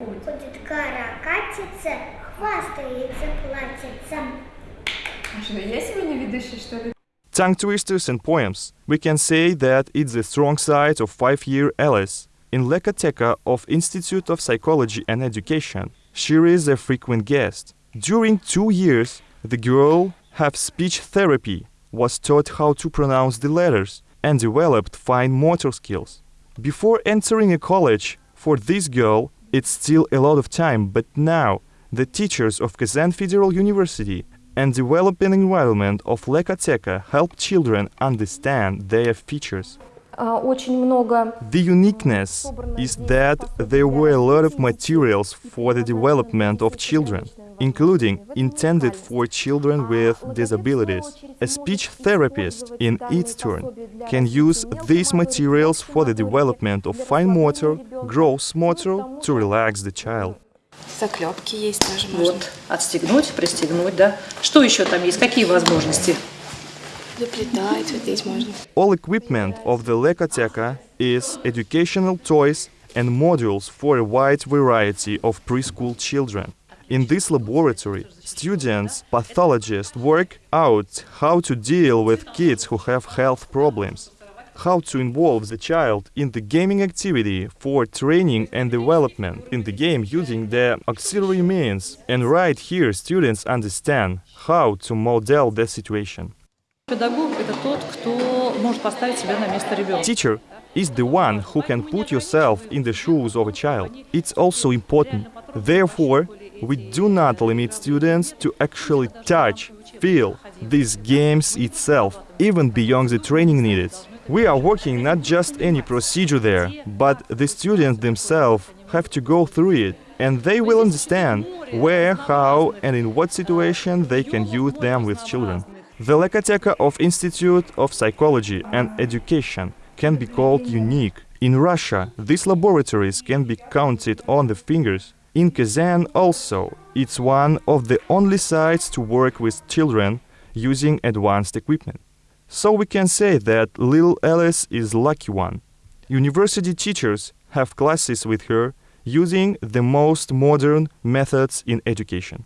Ходит гора, катится, хвастается, платится. А что, я сегодня ведущая, что ли? Tongue twisters and poems. We can say that it's the strong side of five-year Alice. In Lekateka of Institute of Psychology and Education, she is a frequent guest. During two years, the girl have speech therapy, was taught how to pronounce the letters, and developed fine motor skills. Before entering a college, for this girl, it's still a lot of time, but now the teachers of Kazan Federal University and developing environment of Lekateka help children understand their features. А, Очень много The uniqueness is that there were a lot of materials for the development of children, including intended for children with disabilities. A speech therapist, in its turn, can use these materials for the development of fine motor, gross motor to relax the child. Заклепки есть тоже можно. Вот, отстегнуть, пристегнуть, да. Что еще там есть? Какие возможности? All equipment of the Lekateka is educational toys and modules for a wide variety of preschool children. In this laboratory, students, pathologists work out how to deal with kids who have health problems, how to involve the child in the gaming activity for training and development in the game using the auxiliary means. And right here, students understand how to model the situation. Педагог – это тот, кто может поставить себя на место ребенка. Teacher is the one who can put yourself in the shoes of a child. It's also important. Therefore, we do not limit students to actually touch, feel these games itself, even beyond the training needed. We are working not just any procedure there, but the students themselves have to go through it, and they will understand where, how, and in what situation they can use them with children. The Lekateka of Institute of Psychology and Education can be called unique. In Russia, these laboratories can be counted on the fingers. In Kazan also, it's one of the only sites to work with children using advanced equipment. So we can say that little Alice is lucky one. University teachers have classes with her using the most modern methods in education.